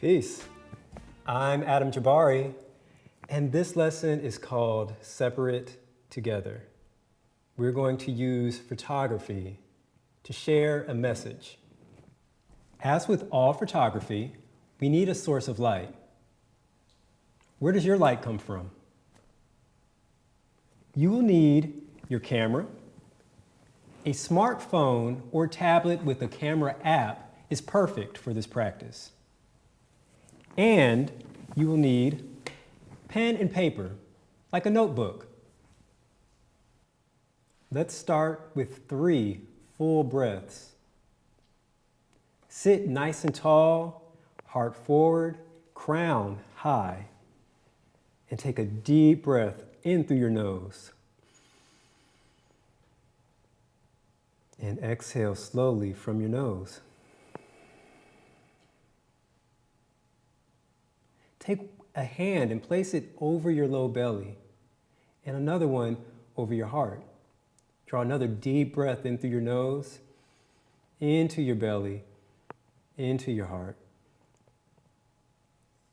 Peace. I'm Adam Jabari, and this lesson is called Separate Together. We're going to use photography to share a message. As with all photography, we need a source of light. Where does your light come from? You will need your camera, a smartphone or tablet with a camera app is perfect for this practice. And you will need pen and paper, like a notebook. Let's start with three full breaths. Sit nice and tall, heart forward, crown high. And take a deep breath in through your nose. And exhale slowly from your nose. Take a hand and place it over your low belly and another one over your heart. Draw another deep breath in through your nose, into your belly, into your heart.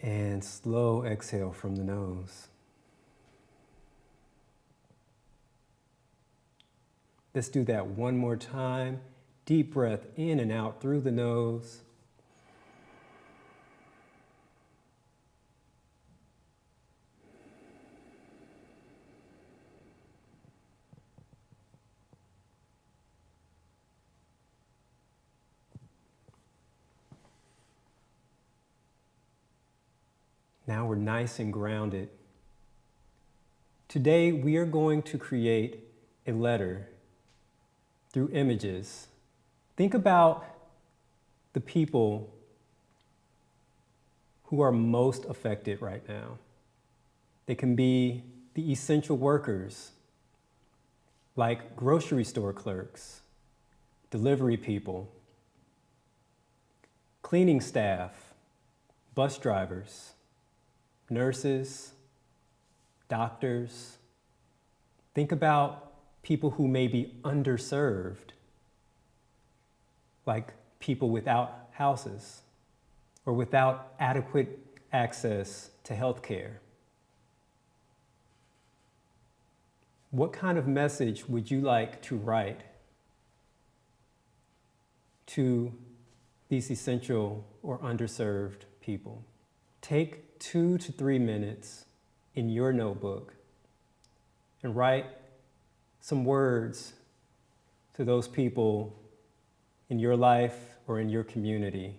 And slow exhale from the nose. Let's do that one more time. Deep breath in and out through the nose. Now we're nice and grounded. Today we are going to create a letter through images. Think about the people who are most affected right now. They can be the essential workers, like grocery store clerks, delivery people, cleaning staff, bus drivers, nurses, doctors. Think about people who may be underserved, like people without houses or without adequate access to health care. What kind of message would you like to write to these essential or underserved people? Take two to three minutes in your notebook and write some words to those people in your life or in your community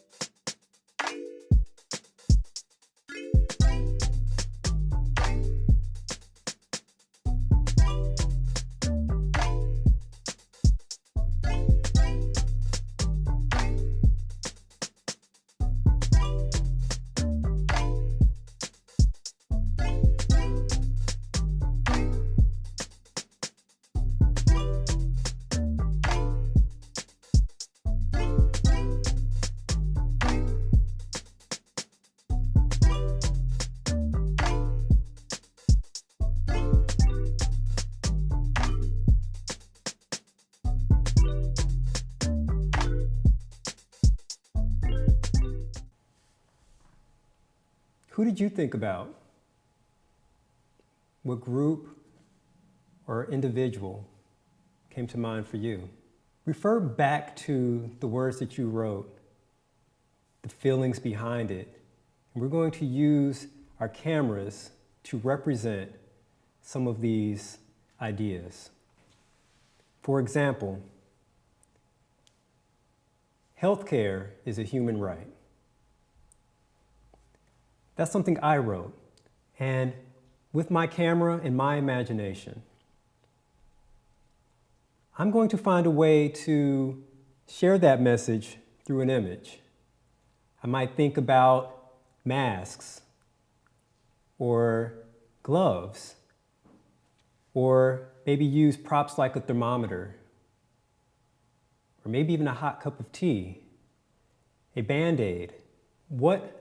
Who did you think about? What group or individual came to mind for you? Refer back to the words that you wrote, the feelings behind it. And we're going to use our cameras to represent some of these ideas. For example, healthcare is a human right. That's something I wrote. And with my camera and my imagination, I'm going to find a way to share that message through an image. I might think about masks or gloves or maybe use props like a thermometer or maybe even a hot cup of tea a Band-Aid. What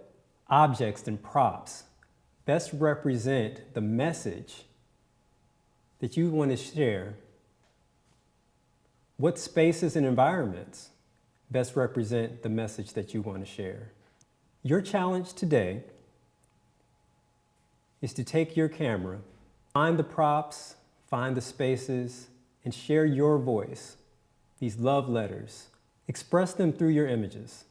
objects and props best represent the message that you want to share? What spaces and environments best represent the message that you want to share? Your challenge today is to take your camera, find the props, find the spaces, and share your voice, these love letters. Express them through your images.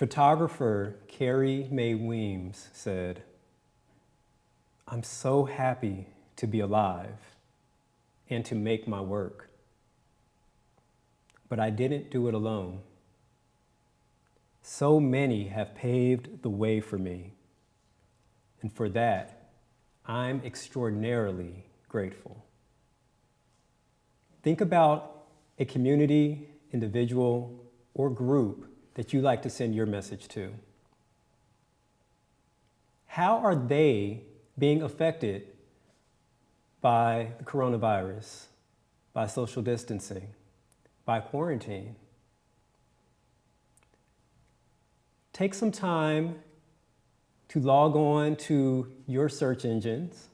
Photographer Carrie Mae Weems said, I'm so happy to be alive and to make my work. But I didn't do it alone. So many have paved the way for me. And for that, I'm extraordinarily grateful. Think about a community, individual, or group that you like to send your message to. How are they being affected by the coronavirus, by social distancing, by quarantine? take some time to log on to your search engines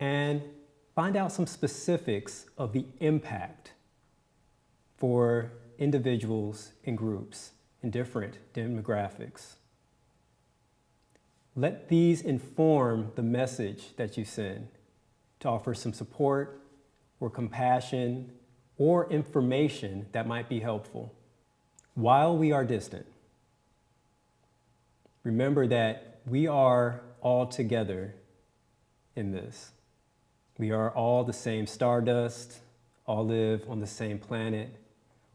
and find out some specifics of the impact for individuals and groups in different demographics. Let these inform the message that you send to offer some support or compassion or information that might be helpful while we are distant. Remember that we are all together in this. We are all the same stardust, all live on the same planet,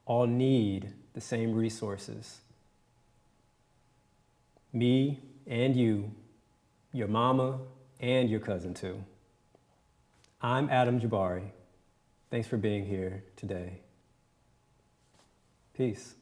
all need the same resources. Me and you, your mama and your cousin too. I'm Adam Jabari. Thanks for being here today. Peace.